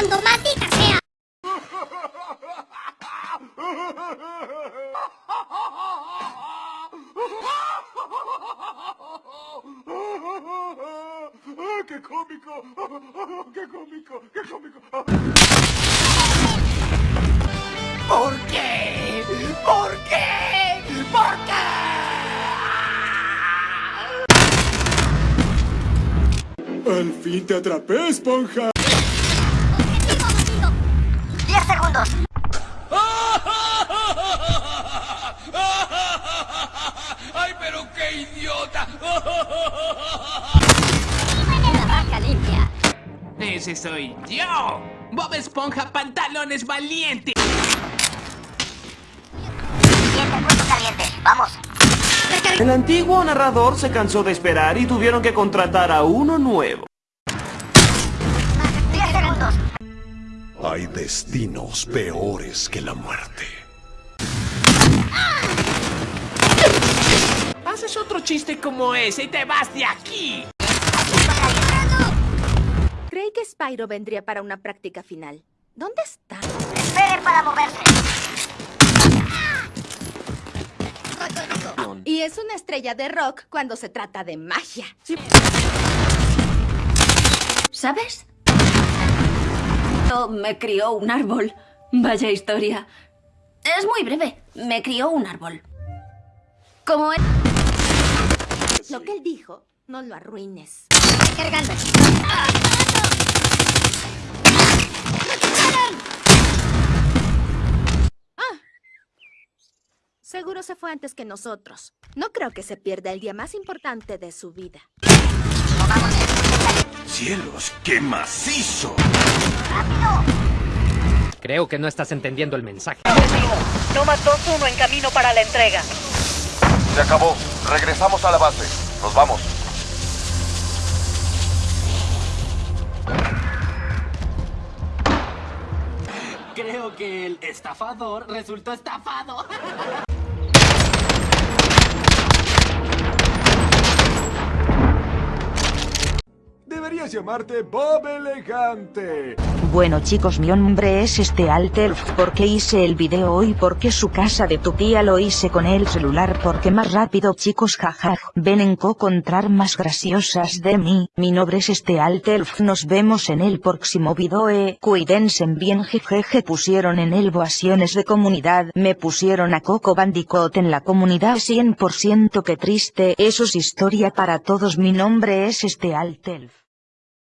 grabando, maldita sea! ¡Qué cómico! ¡Qué cómico! ¡Qué cómico! ¿Por qué? ¿Por qué? ¿Por qué? ¡Al fin te atrapé, esponja! Qué idiota! La vaca limpia. Ese soy yo. Bob Esponja Pantalones Valiente. 10 segundos caliente. Vamos. El antiguo narrador se cansó de esperar y tuvieron que contratar a uno nuevo. 10 segundos. Hay destinos peores que la muerte. Haces otro chiste como ese y te vas de aquí. Creí que Spyro vendría para una práctica final. ¿Dónde está? Esperen para moverse. Y es una estrella de rock cuando se trata de magia. ¿Sabes? Oh, me crió un árbol. Vaya historia. Es muy breve. Me crió un árbol. Como él... Lo que él dijo, no lo arruines. Cargando. Seguro se fue antes que nosotros. No creo que se pierda el día más importante de su vida. ¡Cielos, qué macizo! Creo que no estás entendiendo el mensaje. Toma 2-1 en camino para la entrega. Se acabó. Regresamos a la base. Nos vamos. Creo que el estafador resultó estafado. Llamarte Bob Elegante. Bueno chicos mi nombre es este Alterf porque hice el video hoy porque su casa de tu tía lo hice con el celular porque más rápido chicos jaja ven en co encontrar más graciosas de mí, mi nombre es este Alterf nos vemos en el próximo video eh, cuídense bien jejeje pusieron en el voaciones de comunidad. Me pusieron a Coco Bandicoot en la comunidad. 100% que triste. Eso es historia para todos. Mi nombre es este Altelf